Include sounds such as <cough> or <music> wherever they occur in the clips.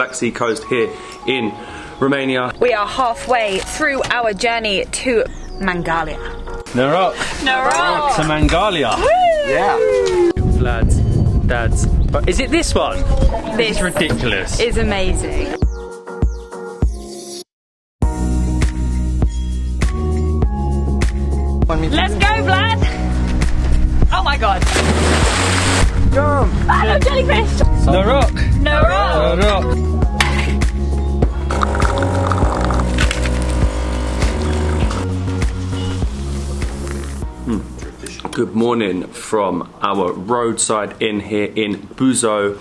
Black Sea coast here in Romania. We are halfway through our journey to Mangalia. Noroc Noroc! to Mangalia. Yeah. Lads, dads. But is it this one? This It's ridiculous. is amazing. Let's go, Vlad! Oh my god. Jump. Ah, no jellyfish! Noroc. Noroc. Good morning from our roadside inn here in Buzău,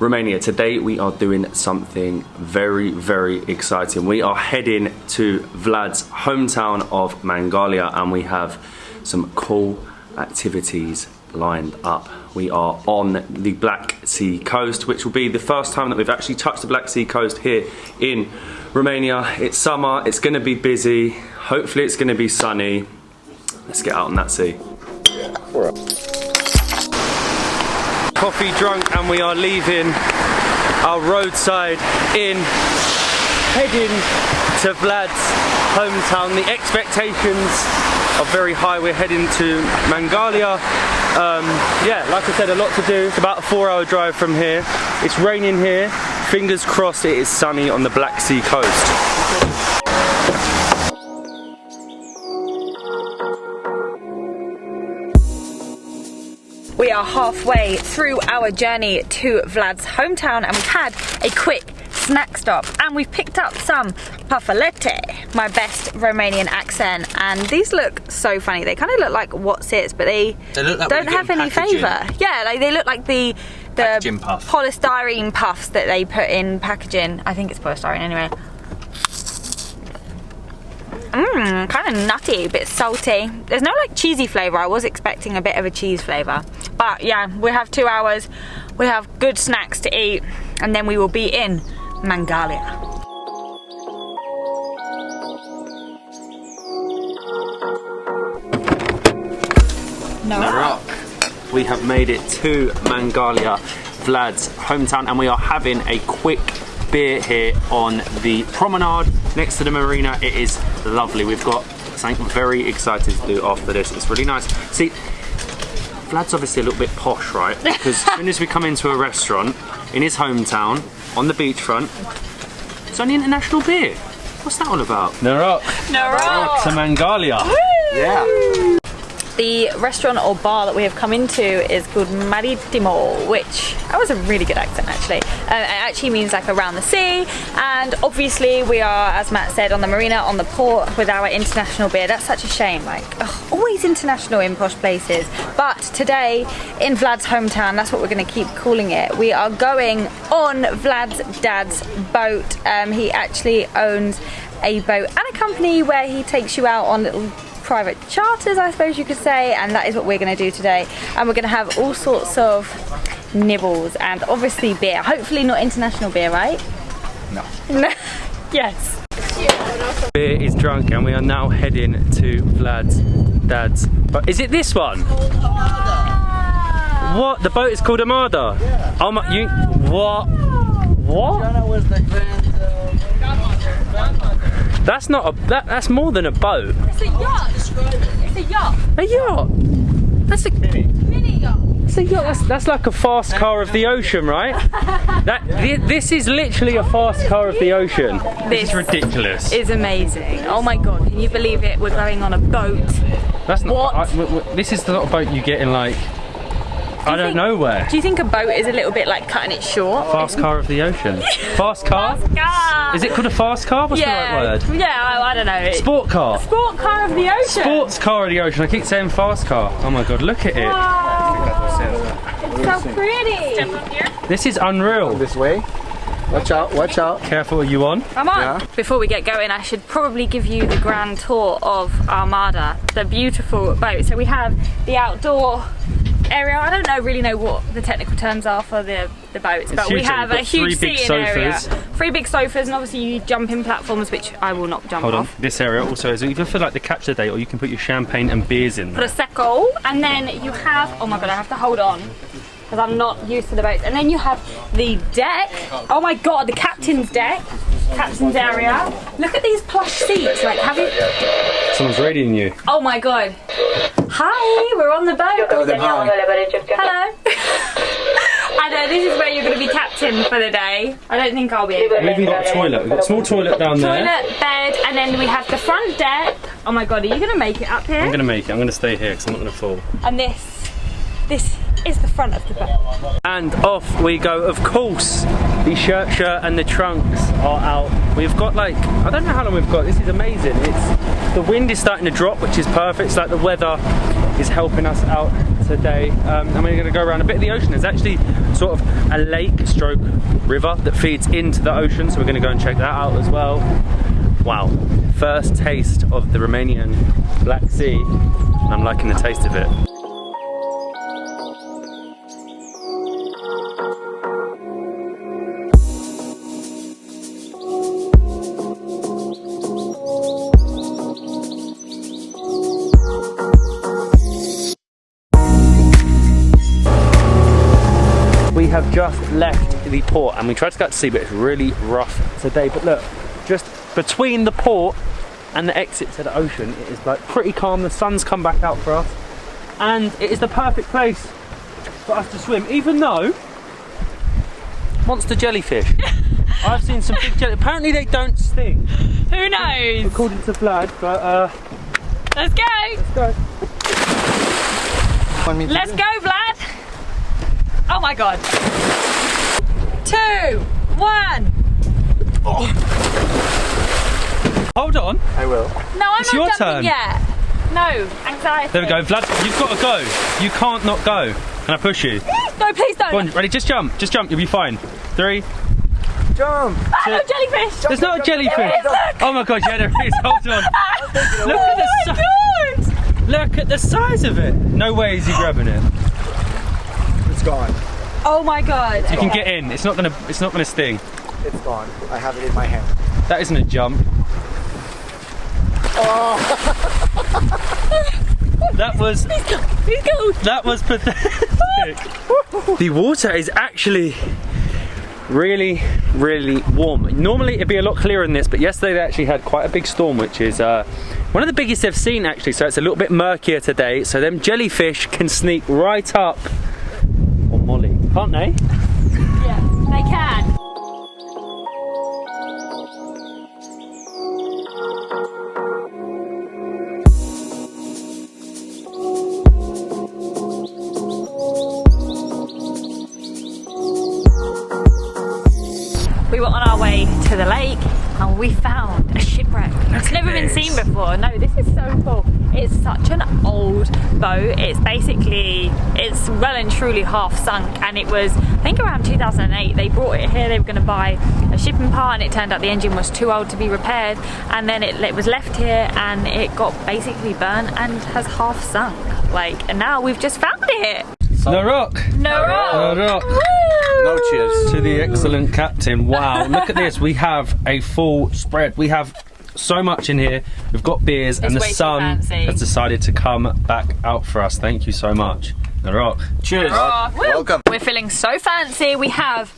Romania. Today we are doing something very, very exciting. We are heading to Vlad's hometown of Mangalia and we have some cool activities lined up. We are on the Black Sea coast, which will be the first time that we've actually touched the Black Sea coast here in Romania. It's summer, it's gonna be busy, hopefully it's gonna be sunny. Let's get out on that sea. Coffee drunk and we are leaving our roadside inn, heading to Vlad's hometown. The expectations are very high. We're heading to Mangalia. Um, yeah, like I said, a lot to do. It's about a four hour drive from here. It's raining here. Fingers crossed it is sunny on the Black Sea coast. We are halfway through our journey to Vlad's hometown and we've had a quick snack stop and we've picked up some pafalete, my best Romanian accent and these look so funny. They kind of look like what's it's but they, They look like don't have any flavour. Yeah, like they look like the the puff. polystyrene puffs that they put in packaging. I think it's polystyrene anyway. Mmm, kind of nutty, a bit salty. There's no like cheesy flavour. I was expecting a bit of a cheese flavour. But yeah, we have two hours. We have good snacks to eat, and then we will be in Mangalia. No. Rock. We have made it to Mangalia, Vlad's hometown, and we are having a quick beer here on the promenade next to the marina. It is lovely. We've got something very excited to do after this. It's really nice. See, Vlad's obviously a little bit posh, right? Because as <laughs> soon as we come into a restaurant in his hometown on the beachfront, it's only international beer. What's that all about? Noroc No. to Mangalia. Yeah. The restaurant or bar that we have come into is called Maritimo, which that was a really good accent actually. Uh, it actually means like around the sea, and obviously we are, as Matt said, on the marina on the port with our international beer. That's such a shame. Like ugh, always international in posh places, but today in Vlad's hometown, that's what we're going to keep calling it. We are going on Vlad's dad's boat. Um, he actually owns a boat and a company where he takes you out on little private charters, I suppose you could say, and that is what we're going to do today. And we're going to have all sorts of nibbles and obviously beer. Hopefully, not international beer, right? No. No. <laughs> yes. Beer is drunk and we are now heading to Vlad's dad's. But is it this one? What? The boat is called Armada? Yeah. Oh my, you, what? What? was the grand. Uh, that's not a, that, that's more than a boat. It's a yacht. It's a yacht. A yacht? That's a, Mini yacht. that's a yacht. That's, that's like a fast car of the ocean, right? <laughs> That, thi- this is literally a fast car of the ocean. This is ridiculous. is amazing. Oh my god, can you believe it? We're going on a boat. That's not. What? I- w- w- this is the sort of boat you get in like. I don't think- know where. Do you think a boat is a little bit like cutting it short? Fast car of the ocean. <laughs> Fast car? Car. Is it called a fast car? What's yeah. the right word? Yeah, I, I don't know. Sport car. Sport car of the ocean. Sports car of the ocean. I keep saying fast car. Oh my god, look at it. Wow. It's so pretty. This is unreal. This way. Watch out, watch out. Careful, are you on? Come on. Yeah. Before we get going, I should probably give you the grand tour of Armada, the beautiful boat. So we have the outdoor area. I don't know really know what the technical terms are for the, the boats, but we huge, though. have a huge three big seating area. Three big sofas, and obviously you jump in platforms, which I will not jump Hold on. off. This area also is either for like the capture day or you can put your champagne and beers in there. Prosecco, and then you have. Oh my god, I have to hold on. because I'm not used to the boats. And then you have the deck. Oh my god, the captain's deck, captain's area. Look at these plush seats. Like, have you? Someone's reading you. Oh my god. Hi, we're on the boat. Hello. <laughs> I know this is where you're going to be captain for the day. I don't think I'll be able to. We've even got a toilet. We've got a small toilet down there. Toilet, bed, and then we have the front deck. Oh my god, are you going to make it up here? I'm gonna make it. I'm gonna stay here because I'm not gonna fall. And this, this is the front of the boat. And off we go. Of course, the shirt, shirt, and the trunks are out. We've got like I don't know how long we've got. This is amazing. It's the wind is starting to drop, which is perfect. It's like the weather is helping us out today. Um, and we're going to go around a bit of the ocean. There's actually sort of a lake stroke river that feeds into the ocean, so we're going to go and check that out as well. Wow, first taste of the Romanian Black Sea, I'm liking the taste of it. Left the port and we tried to go out to sea, but it's really rough today. But look, just between the port and the exit to the ocean, it is like pretty calm. The sun's come back out for us, and it is the perfect place for us to swim. Even though monster jellyfish, <laughs> I've seen some big jelly. Apparently they don't sting, Who knows? according to Vlad. But uh, Let's go. let's go. Want me Let's go, Vlad. Oh my god. Two, one. Hold on. I will. No, I'm It's not your jumping turn. yet. No, anxiety. There we go, Vlad. You've got to go. You can't not go. Can I push you? No, please don't. Go on, ready? Just jump. Just jump. You'll be fine. Three. Jump! Ah, no, jellyfish. There's not a jellyfish. There is. Oh my god, yeah, there is. <laughs> Hold on. Look oh at the my si- god. Look at the size of it. No way is he grabbing it. It's gone. Oh my god. You can get in. It's not gonna. It's not gonna sting. It's gone. I have it in my hand. That isn't a jump. That was. <laughs> He's cold. That was pathetic. the water is actually really, really warm. Normally it'd be a lot clearer than this, but yesterday they actually had quite a big storm, which is uh, one of the biggest they've seen actually. So it's a little bit murkier today. So them jellyfish can sneak right up on Molly, can't they? Yeah, they can. So cool. It's such an old boat. It's basically, it's well and truly half sunk and it was, I think around 2008, they brought it here. They were going to buy a shipping part and it turned out the engine was too old to be repaired and then it, it was left here and it got basically burnt and has half sunk. Like, and now we've just found it. Noroc. No rock. Noroc. No cheers. to the excellent captain. Wow, look at this. We have a full spread. We have so much in here. We've got beers, and the sun has decided to come back out for us. Thank you so much. The rock. Cheers. Oh, woo. Welcome. We're feeling so fancy. We have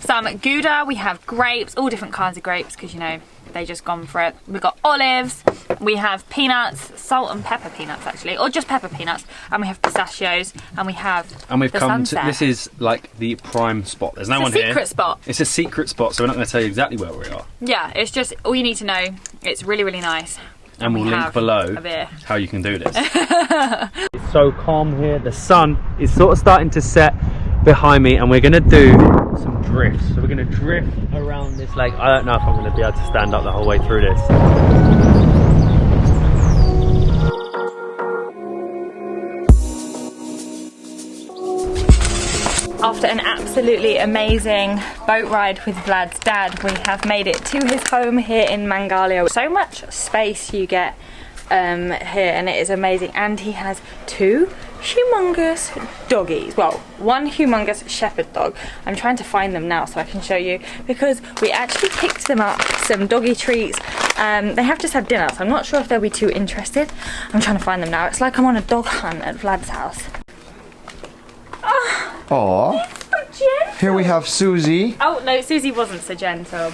some Gouda, we have grapes, all different kinds of grapes because you know they just gone for it. We've got olives, we have peanuts, salt and pepper peanuts actually, or just pepper peanuts, and we have pistachios, and we have And we've the come sunset. to this is like the prime spot. There's no It's one a secret here. spot. It's a secret spot, so we're not going to tell you exactly where we are. Yeah, it's just all you need to know. It's really really nice. And we'll we link below how you can do this. <laughs> it's so calm here. The sun is sort of starting to set behind me, and we're going to do some drifts. So we're going to drift around this lake. I don't know if I'm going to be able to stand up the whole way through this. After an absolutely amazing boat ride with Vlad's dad, we have made it to his home here in Mangalia. So much space you get um, here, and it is amazing. And he has two humongous doggies. Well, one humongous shepherd dog. I'm trying to find them now so I can show you because we actually picked them up some doggy treats. Um, they have just had dinner, so I'm not sure if they'll be too interested. I'm trying to find them now. It's like I'm on a dog hunt at Vlad's house. Ah, Aw. Here we have Susie. Oh no, Susie wasn't so gentle.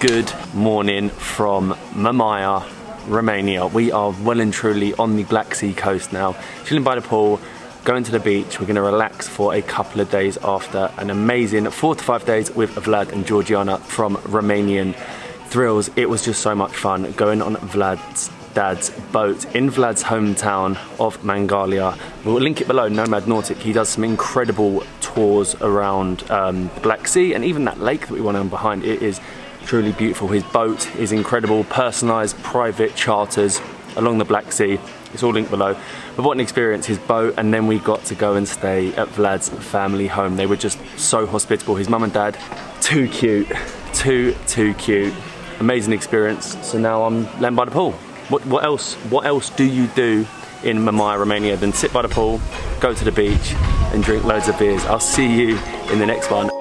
Good morning from Mamaia, Romania. We are well and truly on the Black Sea coast now, chilling by the pool, going to the beach. We're going to relax for a couple of days after an amazing four to five days with Vlad and Georgiana from Romanian Thrills. It was just so much fun going on Vlad's dad's boat in Vlad's hometown of Mangalia. We'll link it below, Nomad Nautic. He does some incredible tours around um, the Black Sea and even that lake that we went on behind. It is truly beautiful. His boat is incredible, personalised private charters along the Black Sea. It's all linked below. But what an experience, his boat, and then we got to go and stay at Vlad's family home. They were just so hospitable. His mum and dad, too cute, too, too cute. Amazing experience. So now I'm laying by the pool. What, what else? What else do you do in Mamaia, Romania than sit by the pool, go to the beach, and drink loads of beers? I'll see you in the next one.